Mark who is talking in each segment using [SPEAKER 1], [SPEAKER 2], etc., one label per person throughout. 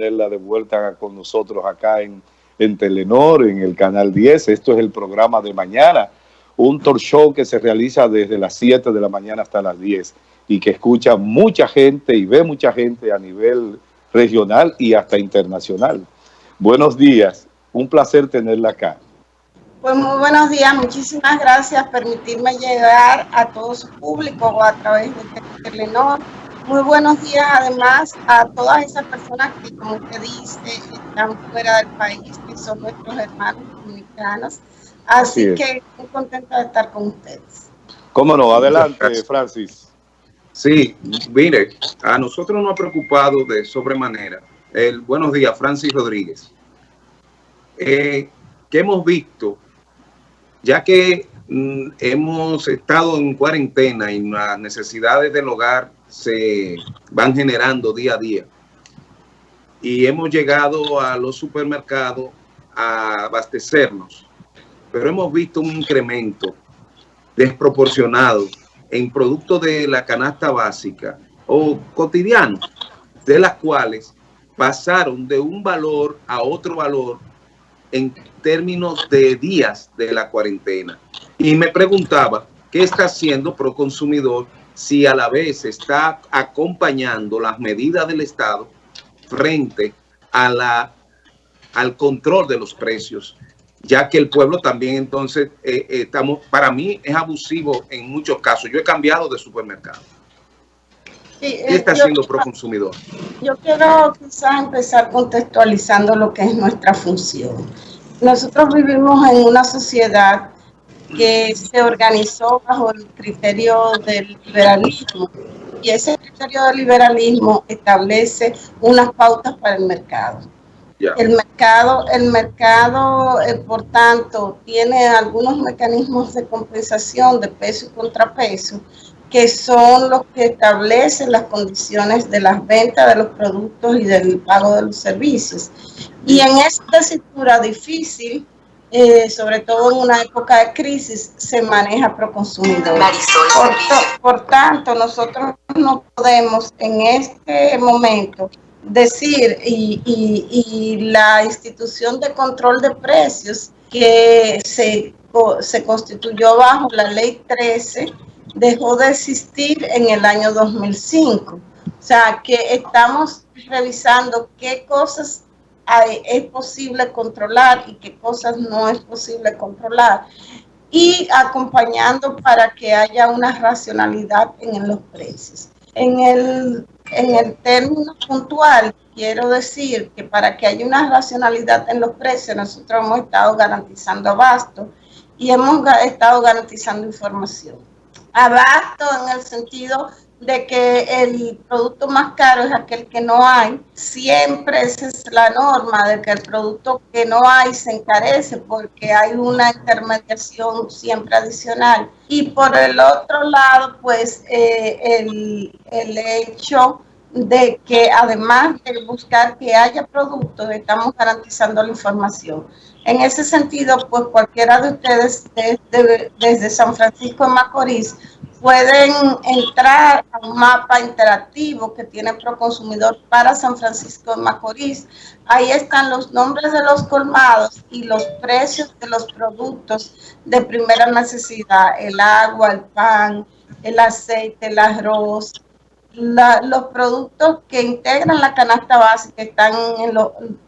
[SPEAKER 1] tenerla de vuelta con nosotros acá en, en Telenor, en el Canal 10. Esto es el programa de mañana, un talk show que se realiza desde las 7 de la mañana hasta las 10 y que escucha mucha gente y ve mucha gente a nivel regional y hasta internacional. Buenos días, un placer tenerla acá.
[SPEAKER 2] Pues muy buenos días, muchísimas gracias permitirme llegar a todo su público a través de Telenor muy buenos días además a todas esas personas que, como usted dice, están fuera del país, que son nuestros hermanos dominicanos. Así, que muy contenta de estar con ustedes.
[SPEAKER 1] ¿Cómo no? Adelante, Francis.
[SPEAKER 3] Sí, mire, a nosotros nos ha preocupado de sobremanera. El, buenos días, Francis Rodríguez. Eh, que hemos visto, ya que mm, hemos estado en cuarentena y las necesidades del hogar se van generando día a día. Y hemos llegado a los supermercados a abastecernos, pero hemos visto un incremento desproporcionado en productos de la canasta básica o cotidiano, de las cuales pasaron de un valor a otro valor en términos de días de la cuarentena. Y me preguntaba, ¿qué está haciendo Proconsumidor si a la vez está acompañando las medidas del Estado frente a la, al control de los precios, ya que el pueblo también entonces, eh, eh, estamos, para mí es abusivo en muchos casos. Yo he cambiado de supermercado. ¿Qué eh, está haciendo Proconsumidor?
[SPEAKER 2] Yo quiero quizás empezar contextualizando lo que es nuestra función. Nosotros vivimos en una sociedad que se organizó bajo el criterio del liberalismo y ese criterio del liberalismo establece unas pautas para el mercado. El mercado, el mercado eh, por tanto, tiene algunos mecanismos de compensación de peso y contrapeso que son los que establecen las condiciones de las ventas de los productos y del pago de los servicios. Y en esta tesitura difícil, eh, sobre todo en una época de crisis, se maneja pro consumidor. Por, por tanto, nosotros no podemos en este momento decir, y, y, la institución de control de precios que se, se constituyó bajo la ley 13, dejó de existir en el año 2005. O sea, que estamos revisando qué cosas es posible controlar y qué cosas no es posible controlar y acompañando para que haya una racionalidad en los precios. En el, en el término puntual, quiero decir que para que haya una racionalidad en los precios, nosotros hemos estado garantizando abasto y hemos estado garantizando información. Abasto en el sentido de que el producto más caro es aquel que no hay. Siempre esa es la norma de que el producto que no hay se encarece porque hay una intermediación siempre adicional. Y por el otro lado, pues eh, el, el hecho de que además de buscar que haya productos, estamos garantizando la información. En ese sentido, pues cualquiera de ustedes desde, San Francisco de Macorís pueden entrar a un mapa interactivo que tiene Proconsumidor para San Francisco de Macorís. Ahí están los nombres de los colmados y los precios de los productos de primera necesidad, el agua, el pan, el aceite, el arroz, los productos que integran la canasta básica están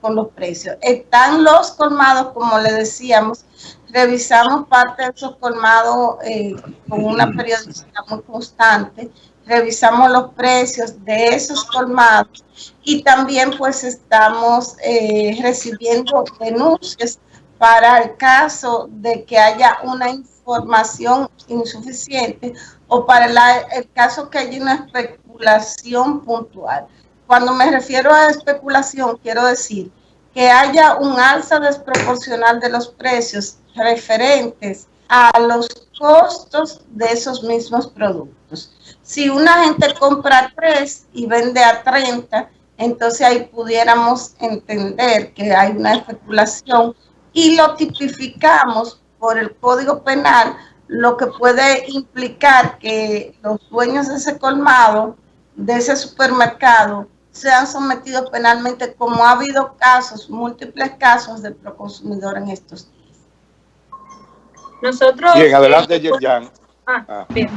[SPEAKER 2] con los precios. Están los colmados, como le decíamos, revisamos parte de esos colmados eh, con una periodicidad muy constante, revisamos los precios de esos colmados y también pues estamos eh, recibiendo denuncias para el caso de que haya una información insuficiente o para el caso que haya una especulación puntual. Cuando me refiero a especulación, quiero decir que haya un alza desproporcional de los precios referentes a los costos de esos mismos productos. Si una gente compra tres y vende a 30, entonces ahí pudiéramos entender que hay una especulación y lo tipificamos por el Código Penal, lo que puede implicar que los dueños de ese colmado, de ese supermercado, sean sometidos penalmente, como ha habido casos, múltiples casos de proconsumidor en estos días.
[SPEAKER 1] Nosotros... Bien, adelante, eh, Yerjan.
[SPEAKER 4] Ah, ah. Bien.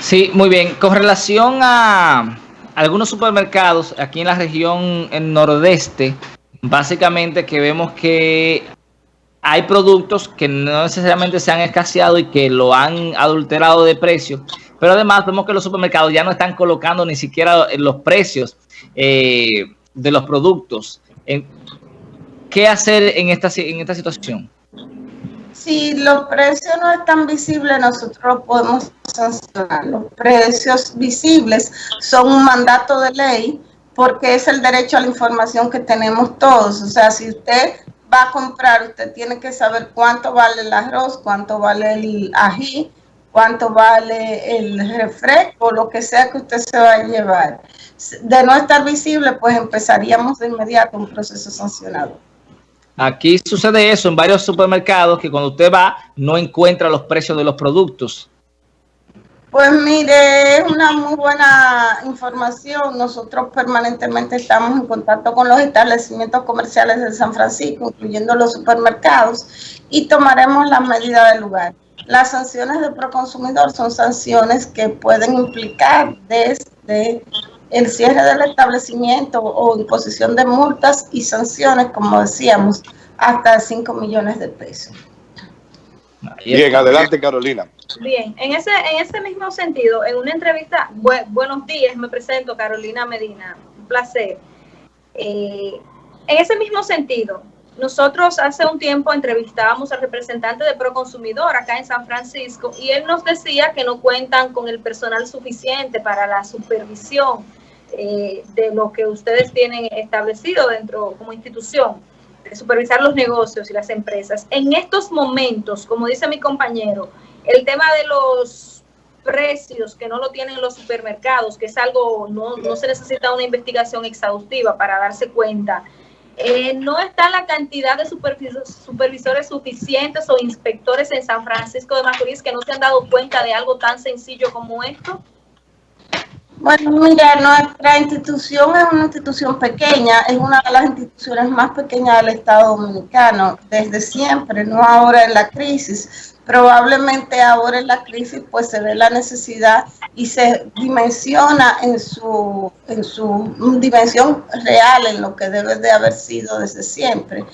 [SPEAKER 4] Sí, muy bien. Con relación a algunos supermercados aquí en la región en nordeste, básicamente que vemos que hay productos que no necesariamente se han escaseado y que lo han adulterado de precio, pero además vemos que los supermercados ya no están colocando ni siquiera los precios eh, de los productos. ¿Qué hacer en esta, en esta situación?
[SPEAKER 2] Si los precios no están visibles, nosotros podemos sancionar. Los precios visibles son un mandato de ley porque es el derecho a la información que tenemos todos. O sea, si usted va a comprar, usted tiene que saber cuánto vale el arroz, cuánto vale el ají, cuánto vale el refresco, lo que sea que usted se va a llevar. De no estar visible, pues empezaríamos de inmediato un proceso sancionado.
[SPEAKER 4] Aquí sucede eso en varios supermercados, que cuando usted va no encuentra los precios de los productos.
[SPEAKER 2] Pues mire, es una muy buena información. Nosotros permanentemente estamos en contacto con los establecimientos comerciales de San Francisco, incluyendo los supermercados, y tomaremos las medidas del lugar. Las sanciones de proconsumidor son sanciones que pueden implicar desde el cierre del establecimiento o imposición de multas y sanciones, como decíamos, hasta 5 millones de pesos.
[SPEAKER 1] Bien, adelante Carolina.
[SPEAKER 5] Bien, en ese, en ese mismo sentido, en una entrevista, buenos días, me presento Carolina Medina, un placer. Eh, en ese mismo sentido, nosotros hace un tiempo entrevistábamos al representante de Proconsumidor acá en San Francisco y él nos decía que no cuentan con el personal suficiente para la supervisión eh, de lo que ustedes tienen establecido dentro como institución supervisar los negocios y las empresas. En estos momentos, como dice mi compañero, el tema de los precios que no lo tienen los supermercados, que es algo, no, no se necesita una investigación exhaustiva para darse cuenta, eh, no está la cantidad de supervisores, suficientes o inspectores en San Francisco de Macorís que no se han dado cuenta de algo tan sencillo como esto.
[SPEAKER 2] Bueno, mira, nuestra institución es una institución pequeña, es una de las instituciones más pequeñas del Estado Dominicano, desde siempre, no ahora en la crisis. Probablemente ahora en la crisis pues se ve la necesidad y se dimensiona en su, en su dimensión real, en lo que debe de haber sido desde siempre.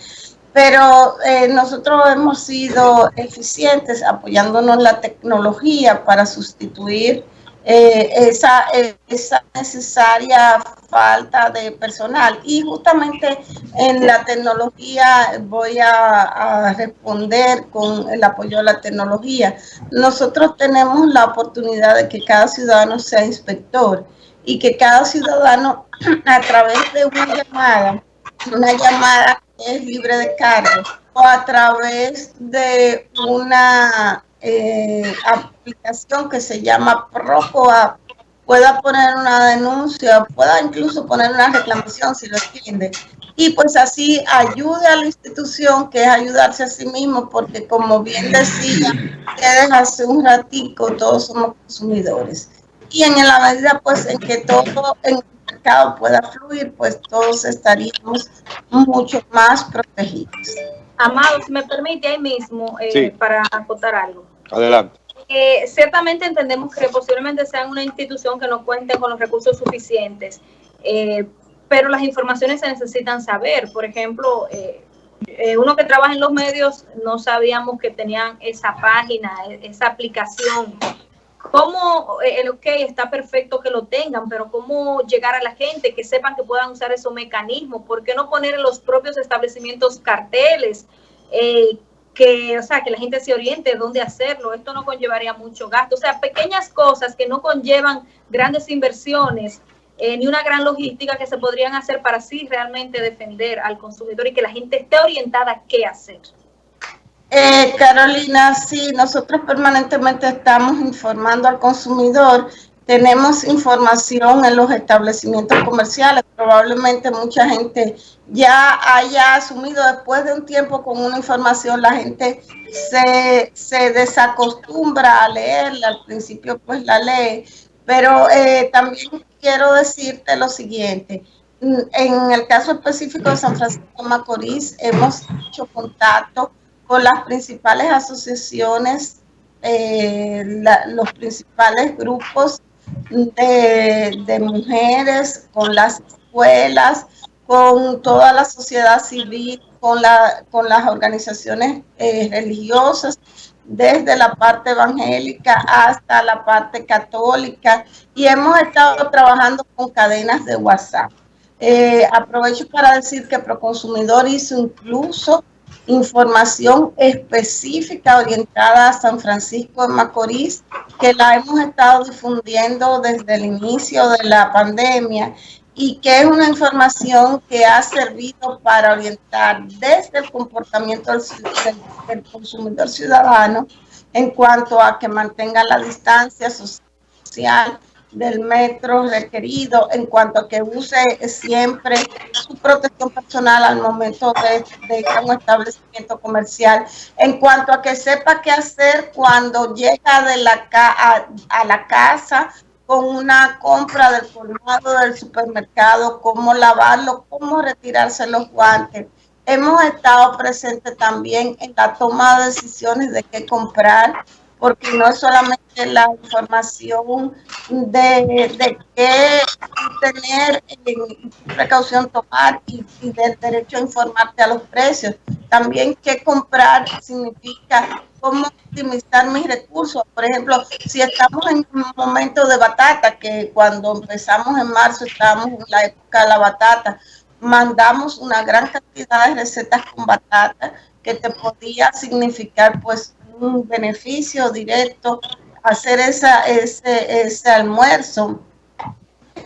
[SPEAKER 2] Pero eh, nosotros hemos sido eficientes apoyándonos la tecnología para sustituir eh, esa, esa necesaria falta de personal. Y justamente en la tecnología voy a, responder con el apoyo a la tecnología. Nosotros tenemos la oportunidad de que cada ciudadano sea inspector y que cada ciudadano a través de una llamada, una llamada es libre de cargo, o a través de una eh, aplicación que se llama ProCoA pueda poner una denuncia, pueda incluso poner una reclamación si lo entiende. Y pues así ayude a la institución, que es ayudarse a sí mismo, porque como bien decía ustedes hace un ratico, todos somos consumidores. Y en la medida pues en que todo en el mercado pueda fluir, pues todos estaríamos mucho más protegidos.
[SPEAKER 5] Amado, si me permite ahí mismo, eh, para acotar algo.
[SPEAKER 1] Adelante.
[SPEAKER 5] Eh, ciertamente entendemos que posiblemente sean una institución que no cuente con los recursos suficientes, eh, pero las informaciones se necesitan saber. Por ejemplo, eh, uno que trabaja en los medios no sabíamos que tenían esa página, esa aplicación. ¿Cómo, el OK está perfecto que lo tengan, pero cómo llegar a la gente, que sepan que puedan usar esos mecanismos? ¿Por qué no poner en los propios establecimientos carteles? Eh, que, o sea, que la gente se oriente dónde hacerlo. Esto no conllevaría mucho gasto. O sea, pequeñas cosas que no conllevan grandes inversiones eh, ni una gran logística que se podrían hacer para así realmente defender al consumidor y que la gente esté orientada a qué hacer.
[SPEAKER 2] Eh, Carolina, sí, nosotros permanentemente estamos informando al consumidor tenemos información en los establecimientos comerciales. Probablemente mucha gente ya haya asumido después de un tiempo con una información, la gente se, se desacostumbra a leerla. Al principio pues la lee, pero eh, también quiero decirte lo siguiente. En el caso específico de San Francisco Macorís, hemos hecho contacto con las principales asociaciones, eh, los principales grupos de, mujeres, con las escuelas, con toda la sociedad civil, con, la, con las organizaciones eh, religiosas, desde la parte evangélica hasta la parte católica y hemos estado trabajando con cadenas de WhatsApp. Eh, aprovecho para decir que Proconsumidor hizo incluso información específica orientada a San Francisco de Macorís, que la hemos estado difundiendo desde el inicio de la pandemia y que es una información que ha servido para orientar desde el comportamiento del, consumidor ciudadano en cuanto a que mantenga la distancia social del metro requerido, en cuanto a que use siempre su protección personal al momento de, ir a un establecimiento comercial, en cuanto a que sepa qué hacer cuando llega de la a la casa con una compra del colmado del supermercado, cómo lavarlo, cómo retirarse los guantes. Hemos estado presentes también en la toma de decisiones de qué comprar, porque no es solamente la información de, de qué tener, en precaución tomar y, y, del derecho a informarte a los precios. También qué comprar significa cómo optimizar mis recursos. Por ejemplo, si estamos en un momento de batata, que cuando empezamos en marzo estábamos en la época de la batata, mandamos una gran cantidad de recetas con batata que te podía significar pues un beneficio directo hacer esa, ese, ese almuerzo,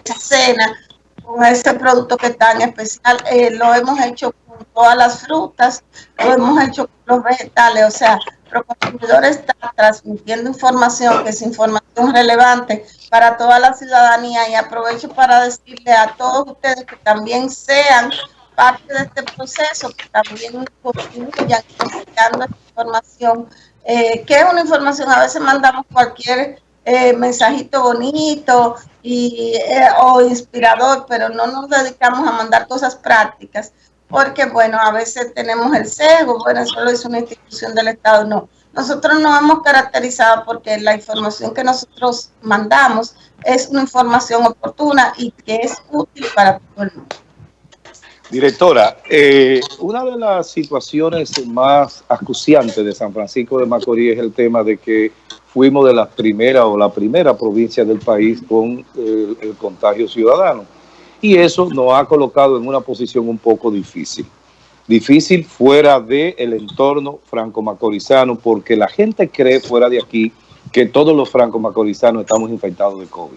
[SPEAKER 2] esa cena con ese producto que es tan especial. Eh, lo hemos hecho con todas las frutas, lo hemos hecho con los vegetales, o sea, consumidor está transmitiendo información que es información relevante para toda la ciudadanía y aprovecho para decirle a todos ustedes que también sean parte de este proceso, que también contribuyan esta información, eh, que es una información, a veces mandamos cualquier eh, mensajito bonito y, eh, o inspirador, pero no nos dedicamos a mandar cosas prácticas porque bueno, a veces tenemos el sesgo, bueno, solo es una institución del Estado, no. Nosotros nos hemos caracterizado porque la información que nosotros mandamos es una información oportuna y que es útil para todo el mundo.
[SPEAKER 1] Directora, eh, una de las situaciones más acuciantes de San Francisco de Macorís es el tema de que fuimos de la primera o la primera provincia del país con el, el contagio ciudadano y eso nos ha colocado en una posición un poco difícil. Difícil fuera del el entorno franco-macorizano, porque la gente cree fuera de aquí que todos los franco-macorizanos estamos infectados de COVID.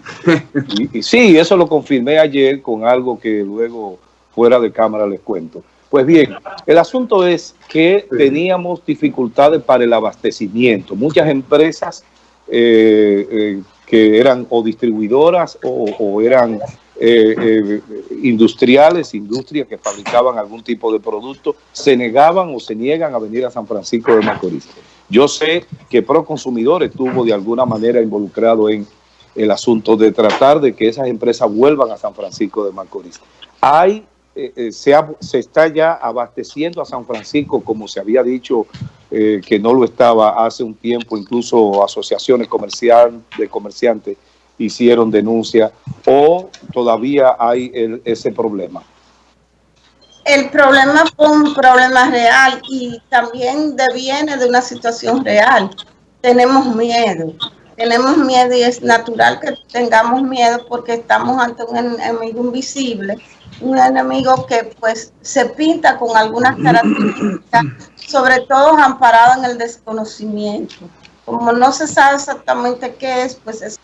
[SPEAKER 1] Y, sí, eso lo confirmé ayer con algo que luego fuera de cámara les cuento. Pues bien, el asunto es que teníamos dificultades para el abastecimiento. Muchas empresas eh, eh, que eran o distribuidoras o, o eran eh, eh, industriales, industrias que fabricaban algún tipo de producto, se negaban o se niegan a venir a San Francisco de Macorís. Yo sé que Proconsumidor estuvo de alguna manera involucrado en el asunto de tratar de que esas empresas vuelvan a San Francisco de Macorís. Hay, eh, eh se, ha, se, está ya abasteciendo a San Francisco, como se había dicho eh, que no lo estaba hace un tiempo, incluso asociaciones comercial, de comerciantes hicieron denuncia o todavía hay el, ese problema?
[SPEAKER 2] El problema fue un problema real y también deviene de una situación real. Tenemos miedo, tenemos miedo y es natural que tengamos miedo porque estamos ante un enemigo invisible, un enemigo que pues se pinta con algunas características, sobre todo amparado en el desconocimiento. Como no se sabe exactamente qué es, pues es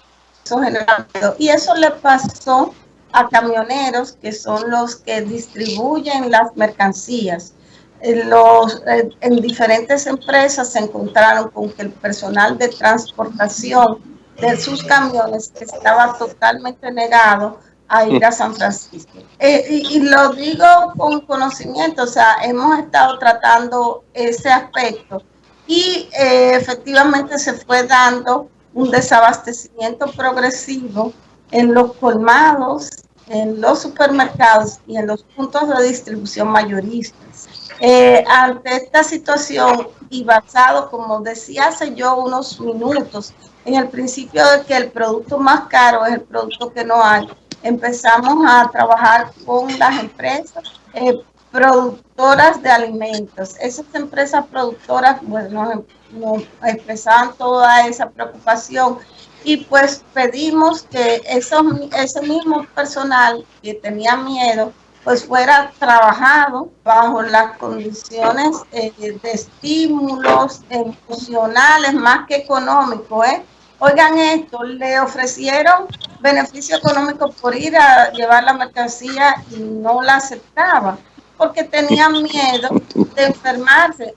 [SPEAKER 2] y eso le pasó a camioneros que son los que distribuyen las mercancías. En, los, en diferentes empresas se encontraron con que el personal de transportación de sus camiones estaba totalmente negado a ir a San Francisco. Eh, y, y, lo digo con conocimiento, o sea, hemos estado tratando ese aspecto y eh, efectivamente se fue dando un desabastecimiento progresivo en los colmados, en los supermercados y en los puntos de distribución mayoristas. Eh, ante esta situación y basado, como decía hace yo unos minutos, en el principio de que el producto más caro es el producto que no hay, empezamos a trabajar con las empresas eh, productoras de alimentos. Esas empresas productoras pues, nos, nos expresaban toda esa preocupación y pues pedimos que eso, ese mismo personal que tenía miedo pues fuera trabajado bajo las condiciones eh, de estímulos emocionales más que económicos. ¿eh? Oigan esto, le ofrecieron beneficio económico por ir a llevar la mercancía y no la aceptaba porque tenían miedo de enfermarse.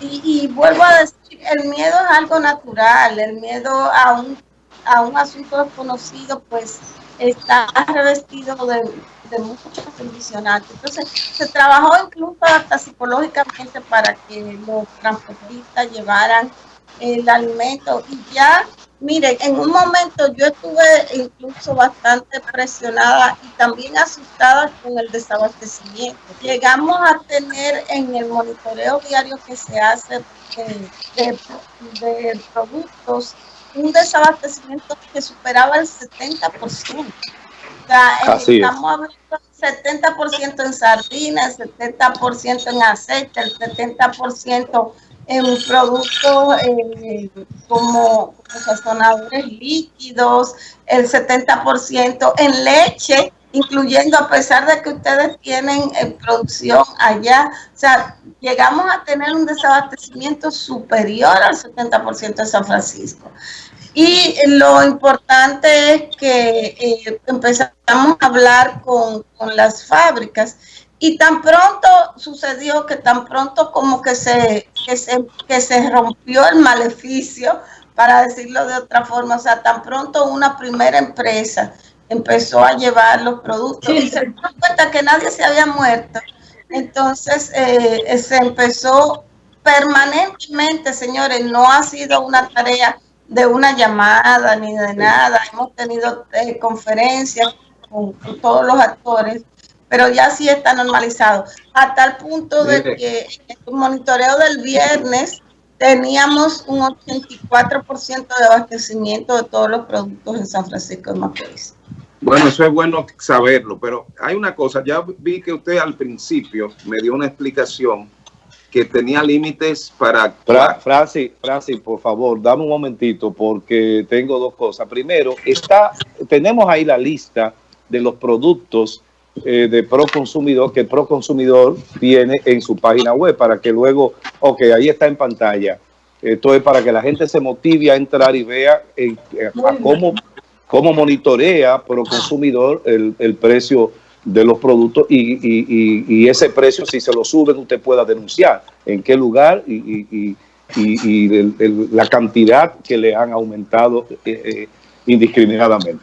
[SPEAKER 2] Y, y vuelvo a decir, el miedo es algo natural, el miedo a un a un asunto desconocido, pues está revestido de, de muchos condicionantes. Entonces, se trabajó incluso hasta psicológicamente para que los transportistas llevaran el alimento y ya, mire, en un momento yo estuve incluso bastante presionada y también asustada con el desabastecimiento. Llegamos a tener en el monitoreo diario que se hace de, de productos un desabastecimiento que superaba el 70%. O sea, eh, estamos hablando del 70% en sardinas, el 70% en aceite, el 70% en productos eh, como, sazonadores líquidos, el 70% en leche, incluyendo a pesar de que ustedes tienen en producción allá, o sea, llegamos a tener un desabastecimiento superior al 70% de San Francisco. Y lo importante es que eh, empezamos a hablar con, con, las fábricas y tan pronto sucedió que tan pronto como que se, que se, que se rompió el maleficio, para decirlo de otra forma, o sea, tan pronto una primera empresa empezó a llevar los productos y se dio cuenta que nadie se había muerto. Entonces eh, se empezó permanentemente, señores, no ha sido una tarea de una llamada ni de nada. Hemos tenido eh, conferencias con, todos los actores, pero ya sí está normalizado. A tal punto de que en el monitoreo del viernes teníamos un 84% de abastecimiento de todos los productos en San Francisco de Macorís.
[SPEAKER 3] Bueno, eso es bueno saberlo, pero hay una cosa, ya vi que usted al principio me dio una explicación que tenía límites para...
[SPEAKER 1] Francis, Francis, por favor, dame un momentito porque tengo dos cosas. Primero, está, tenemos ahí la lista de los productos eh, de Proconsumidor que Proconsumidor tiene en su página web para que luego, ok, ahí está en pantalla. Esto es para que la gente se motive a entrar y vea eh, cómo, cómo monitorea Proconsumidor el, el precio de los productos y, ese precio, si se lo suben, usted pueda denunciar en qué lugar y, la cantidad que le han aumentado eh, eh, indiscriminadamente.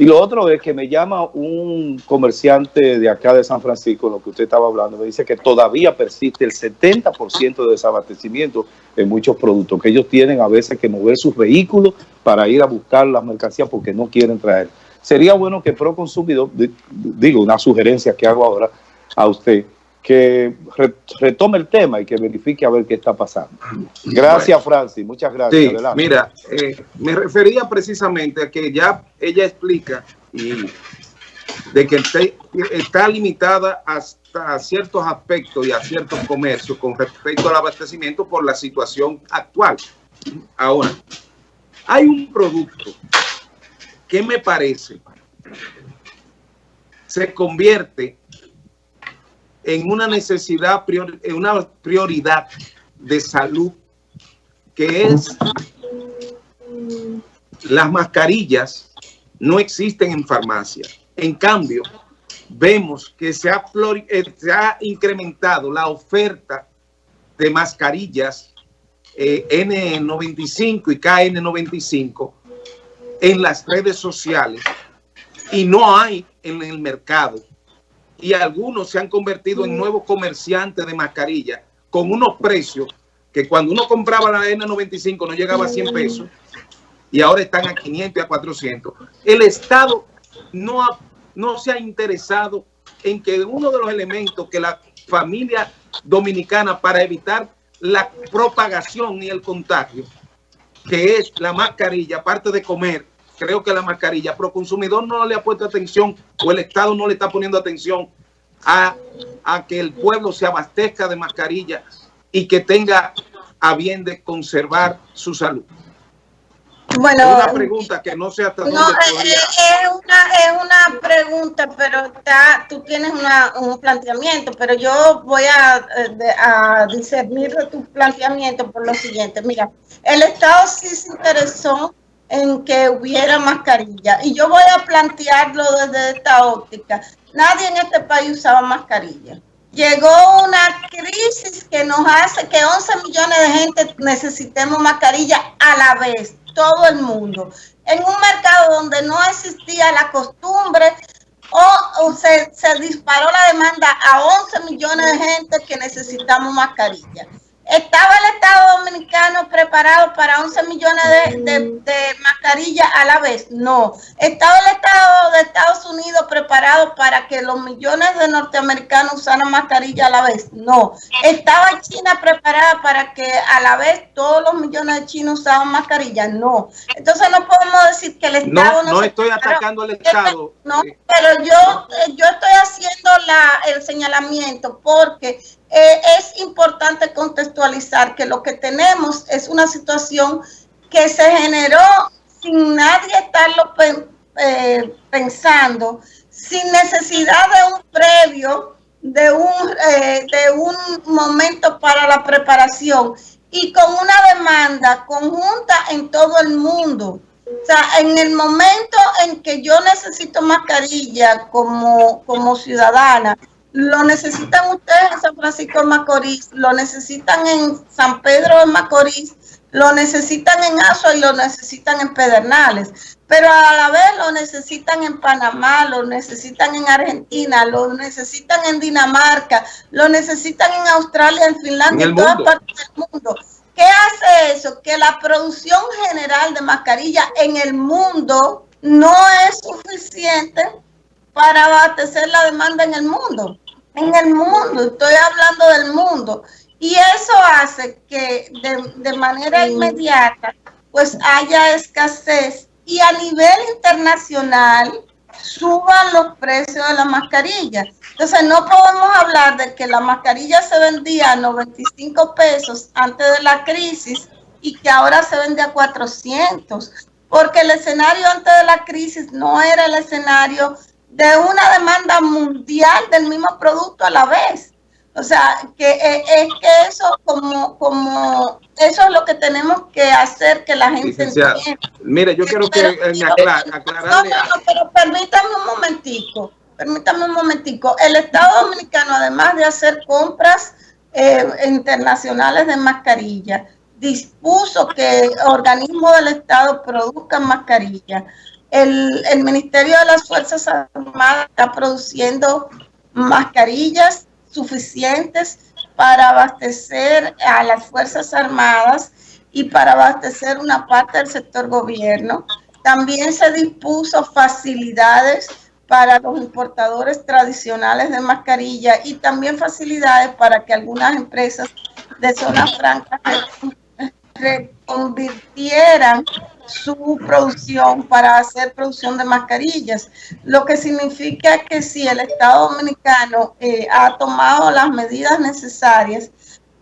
[SPEAKER 1] Y lo otro es que me llama un comerciante de acá de San Francisco, lo que usted estaba hablando, me dice que todavía persiste el 70% de desabastecimiento en muchos productos, que ellos tienen a veces que mover sus vehículos para ir a buscar las mercancías porque no quieren traer. Sería bueno que Proconsumidor, digo, una sugerencia que hago ahora a usted, que retome el tema y que verifique a ver qué está pasando. Gracias, Francis. Muchas gracias.
[SPEAKER 3] Sí, mira, eh, me refería precisamente a que ya ella explica y de que está limitada hasta ciertos aspectos y a ciertos comercios con respecto al abastecimiento por la situación actual. Ahora, hay un producto ¿qué me parece? Se convierte en una necesidad, en una prioridad de salud que es las mascarillas no existen en farmacia. En cambio, vemos que se ha, eh, se ha incrementado la oferta de mascarillas eh, N95 y KN95 en las redes sociales y no hay en el mercado. Y algunos se han convertido en nuevos comerciantes de mascarilla con unos precios que cuando uno compraba la N95 no llegaba a 100 pesos y ahora están a 500 y a 400. El Estado no, no se ha interesado en que uno de los elementos que la familia dominicana para evitar la propagación y el contagio, que es la mascarilla, aparte de comer, creo que la mascarilla, pero el consumidor no le ha puesto atención o el Estado no le está poniendo atención a, a que el pueblo se abastezca de mascarilla y que tenga a bien de conservar su salud.
[SPEAKER 2] Bueno,
[SPEAKER 3] una pregunta que no sé hasta
[SPEAKER 2] no, eh, eh, es, una, es una pregunta, pero está, tú tienes una, un planteamiento, pero yo voy a, a discernir tu planteamiento por lo siguiente. Mira, el Estado sí se interesó en que hubiera mascarilla y yo voy a plantearlo desde esta óptica. Nadie en este país usaba mascarilla. Llegó una crisis que nos hace que 11 millones de gente necesitemos mascarilla a la vez todo el mundo. En un mercado donde no existía la costumbre o, se, se, disparó la demanda a 11 millones de gente que necesitamos mascarilla. ¿Estaba el Estado Dominicano preparado para 11 millones de, mascarillas a la vez? No. ¿Estaba el Estado de Estados Unidos preparado para que los millones de norteamericanos usaran mascarilla a la vez? No. ¿Estaba China preparada para que a la vez todos los millones de chinos usaban mascarilla? No. Entonces no podemos decir que el Estado
[SPEAKER 3] no... No, estoy atacando al Estado.
[SPEAKER 2] No, pero yo, yo estoy haciendo la, el señalamiento porque eh, es importante contextualizar que lo que tenemos es una situación que se generó sin nadie estarlo eh, pensando, sin necesidad de un previo, de un, eh, de un momento para la preparación y con una demanda conjunta en todo el mundo. O sea, en el momento en que yo necesito mascarilla como, como ciudadana, lo necesitan ustedes en San Francisco de Macorís, lo necesitan en San Pedro de Macorís, lo necesitan en Azo y lo necesitan en Pedernales, pero a la vez lo necesitan en Panamá, lo necesitan en Argentina, lo necesitan en Dinamarca, lo necesitan en Australia, en Finlandia, en, todas partes del mundo. ¿Qué hace eso? Que la producción general de mascarilla en el mundo no es suficiente para abastecer la demanda en el mundo. En el mundo, estoy hablando del mundo. Y eso hace que de, manera inmediata pues haya escasez y a nivel internacional suban los precios de la mascarilla. Entonces no podemos hablar de que la mascarilla se vendía a 95 pesos antes de la crisis y que ahora se vende a 400, porque el escenario antes de la crisis no era el escenario de una demanda mundial del mismo producto a la vez. O sea, que eh, es que eso como, como, eso es lo que tenemos que hacer que la gente entienda.
[SPEAKER 3] Mire, yo quiero que me aclare, No, no,
[SPEAKER 2] pero permítame un momentico, permítame un momentico. El Estado Dominicano, además de hacer compras eh, internacionales de mascarillas, dispuso que organismos del Estado produzcan mascarillas el, Ministerio de las Fuerzas Armadas está produciendo mascarillas suficientes para abastecer a las Fuerzas Armadas y para abastecer una parte del sector gobierno. También se dispuso facilidades para los importadores tradicionales de mascarilla y también facilidades para que algunas empresas de zona franca reconvirtieran su producción para hacer producción de mascarillas, lo que significa que si el Estado Dominicano eh, ha tomado las medidas necesarias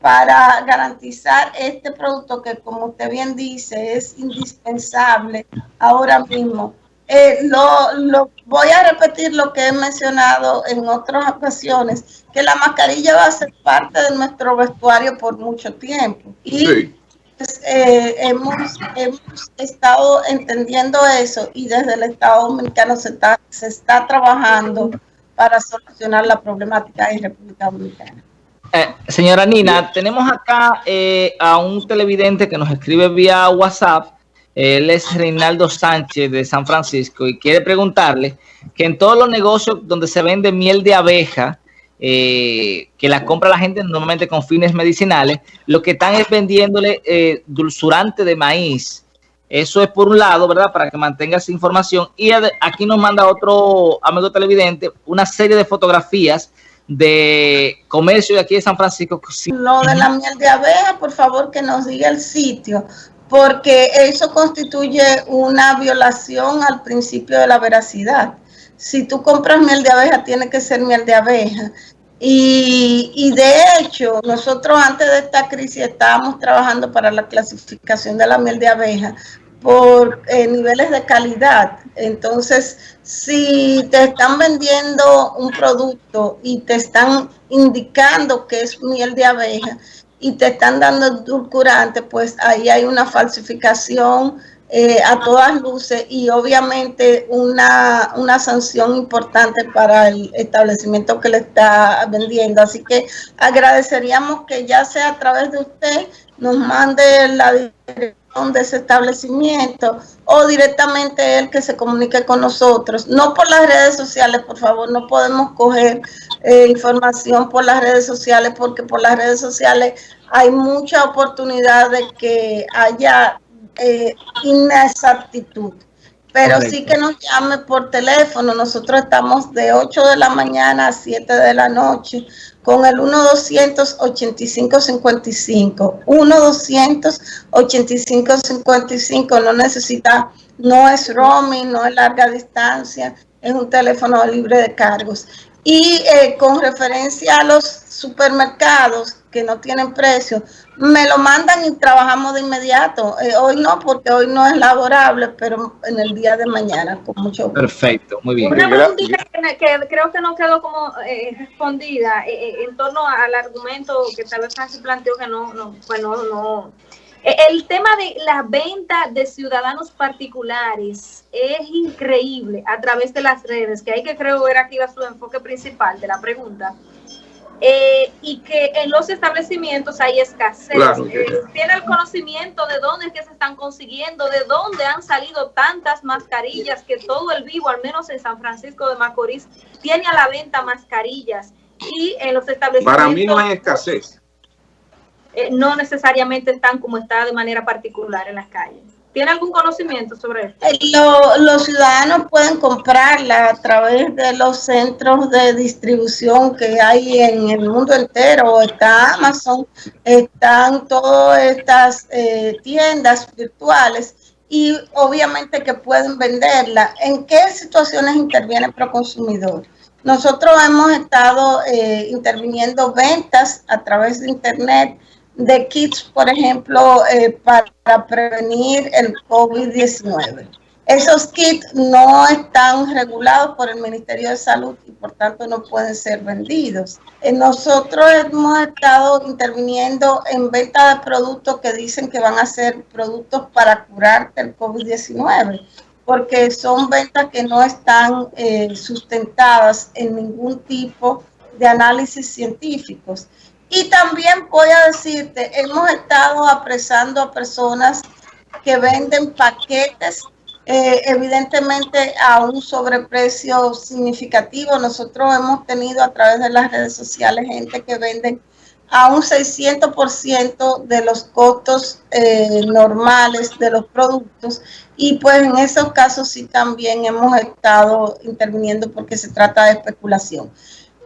[SPEAKER 2] para garantizar este producto que, como usted bien dice, es indispensable ahora mismo. Eh, lo, voy a repetir lo que he mencionado en otras ocasiones, que la mascarilla va a ser parte de nuestro vestuario por mucho tiempo. Y pues, eh, hemos, hemos, estado entendiendo eso y desde el Estado Dominicano se está, se está trabajando para solucionar la problemática en República Dominicana.
[SPEAKER 4] Eh, señora Nina, tenemos acá eh, a un televidente que nos escribe vía WhatsApp. Él es Reinaldo Sánchez de San Francisco y quiere preguntarle que en todos los negocios donde se vende miel de abeja, eh, que la compra la gente normalmente con fines medicinales, lo que están es vendiéndole eh, dulzurante de maíz Eso es por un lado, ¿verdad? Para que mantengas información. Y aquí nos manda otro amigo televidente una serie de fotografías de comercio de aquí de San Francisco.
[SPEAKER 2] Lo de la miel de abeja, por favor, que nos diga el sitio, porque eso constituye una violación al principio de la veracidad. Si tú compras miel de abeja, tiene que ser miel de abeja. Y, y, de hecho, nosotros antes de esta crisis estábamos trabajando para la clasificación de la miel de abeja por eh, niveles de calidad. Entonces, si te están vendiendo un producto y te están indicando que es miel de abeja y te están dando edulcorante, pues ahí hay una falsificación eh, a todas luces y obviamente una, una sanción importante para el establecimiento que le está vendiendo. Así que agradeceríamos que ya sea a través de usted nos mande la dirección de ese establecimiento o directamente él que se comunique con nosotros. No por las redes sociales, por favor, no podemos coger eh, información por las redes sociales porque por las redes sociales hay mucha oportunidad de que haya eh, inexactitud. Pero sí que nos llame por teléfono. Nosotros estamos de 8 de la mañana a 7 de la noche con el 1-200-8555. 1-200-8555 no necesita, no es roaming, no es larga distancia, es un teléfono libre de cargos. Y eh, con referencia a los supermercados que no tienen precio, me lo mandan y trabajamos de inmediato. Eh, hoy no, porque hoy no es laborable, pero en el día de mañana, con mucho
[SPEAKER 4] gusto. Perfecto, muy bien.
[SPEAKER 5] Una preguntita que, creo que no quedó como eh, respondida en torno al argumento que tal vez Francis planteó que no, no, pues no, no el tema de la venta de ciudadanos particulares es increíble a través de las redes, que hay que creo ver aquí va su enfoque principal de la pregunta. Eh, y que en los establecimientos hay escasez. Eh, tiene el conocimiento de dónde es que se están consiguiendo, de dónde han salido tantas mascarillas, que todo el vivo, al menos en San Francisco de Macorís, tiene a la venta mascarillas. Y en los establecimientos...
[SPEAKER 3] Para mí no hay escasez.
[SPEAKER 5] Eh, no necesariamente están como está de manera particular en las calles. ¿Tiene algún conocimiento sobre esto? Eh,
[SPEAKER 2] los ciudadanos pueden comprarla a través de los centros de distribución que hay en el mundo entero. Está Amazon, están todas estas eh, tiendas virtuales y obviamente que pueden venderla. ¿En qué situaciones interviene Proconsumidor? Nosotros hemos estado interviniendo ventas a través de Internet de kits, por ejemplo, eh, para prevenir el COVID-19. Esos kits no están regulados por el Ministerio de Salud y por tanto no pueden ser vendidos. Eh, nosotros hemos estado interviniendo en venta de productos que dicen que van a ser productos para curarte el COVID-19 porque son ventas que no están eh, sustentadas en ningún tipo de análisis científicos. Y también voy a decirte, hemos estado apresando a personas que venden paquetes, eh, evidentemente a un sobreprecio significativo. Nosotros hemos tenido a través de las redes sociales gente que venden a un 600% de los costos eh, normales de los productos y pues en esos casos sí también hemos estado interviniendo porque se trata de especulación.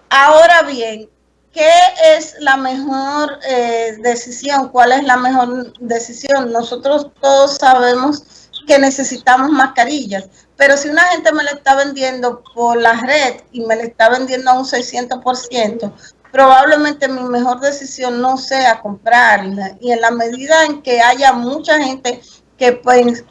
[SPEAKER 2] Ahora bien, ¿Qué es la mejor eh, decisión? ¿Cuál es la mejor decisión? Nosotros todos sabemos que necesitamos mascarillas, pero si una gente me la está vendiendo por la red y me la está vendiendo a un 600%, probablemente mi mejor decisión no sea comprarla. Y en la medida en que haya mucha gente que,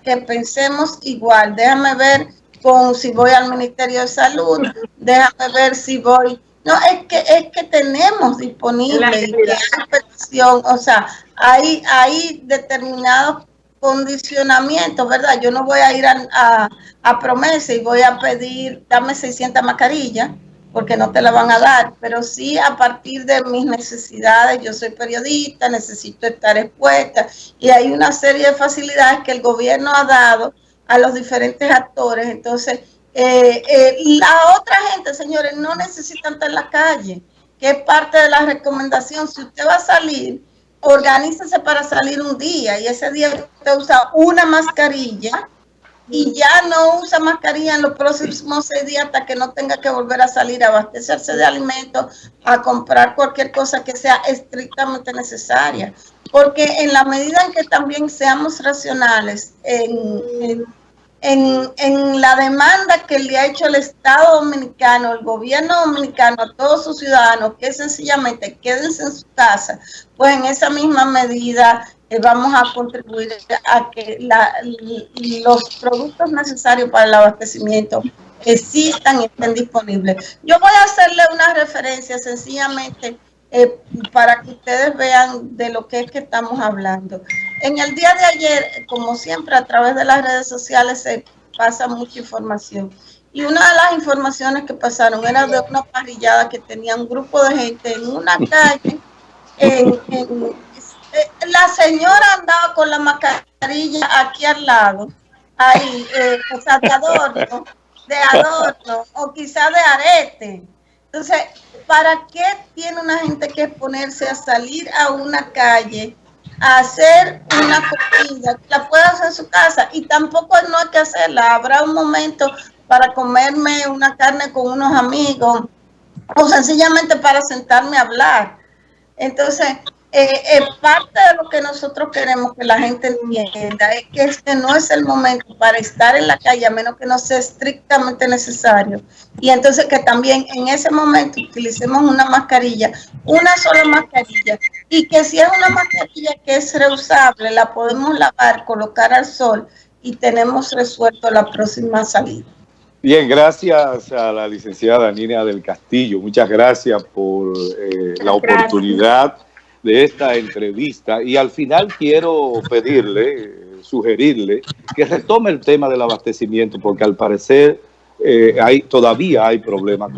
[SPEAKER 2] que pensemos igual, déjame ver con si voy al Ministerio de Salud, déjame ver si voy no, es que es que tenemos disponible o sea, hay, hay determinados condicionamientos, ¿verdad? Yo no voy a ir a, a, promesa y voy a pedir, dame 600 mascarillas, porque no te la van a dar, pero sí a partir de mis necesidades, yo soy periodista, necesito estar expuesta y hay una serie de facilidades que el gobierno ha dado a los diferentes actores, entonces eh, eh, la otra gente, señores, no necesitan estar en la calle, que es parte de la recomendación. Si usted va a salir, organícese para salir un día y ese día usted usa una mascarilla y ya no usa mascarilla en los próximos seis días hasta que no tenga que volver a salir a abastecerse de alimentos, a comprar cualquier cosa que sea estrictamente necesaria. Porque en la medida en que también seamos racionales en, en, en, la demanda que le ha hecho el Estado Dominicano, el gobierno dominicano a todos sus ciudadanos, que sencillamente quédense en su casa, pues en esa misma medida eh, vamos a contribuir a que los productos necesarios para el abastecimiento existan y estén disponibles. Yo voy a hacerle una referencia sencillamente eh, para que ustedes vean de lo que es que estamos hablando. En el día de ayer, como siempre, a través de las redes sociales se pasa mucha información. Y una de las informaciones que pasaron era de una parrillada que tenía un grupo de gente en una calle en eh, la señora andaba con la mascarilla aquí al lado, ahí, eh, o sea, de adorno, de adorno, o quizá de arete. Entonces, ¿para qué tiene una gente que ponerse a salir a una calle a hacer una comida? La puede hacer en su casa y tampoco no hay que hacerla. Habrá un momento para comerme una carne con unos amigos o sencillamente para sentarme a hablar. Entonces, eh, eh, parte de lo que nosotros queremos que la gente entienda es que este no es el momento para estar en la calle a menos que no sea estrictamente necesario. Y entonces que también en ese momento utilicemos una mascarilla, una sola mascarilla, y que si es una mascarilla que es reusable, la podemos lavar, colocar al sol y tenemos resuelto la próxima salida.
[SPEAKER 1] Bien, gracias a la licenciada Nina del Castillo. Muchas gracias por eh, la oportunidad de esta entrevista y al final quiero pedirle, sugerirle que retome el tema del abastecimiento porque al parecer eh, hay, todavía hay problemas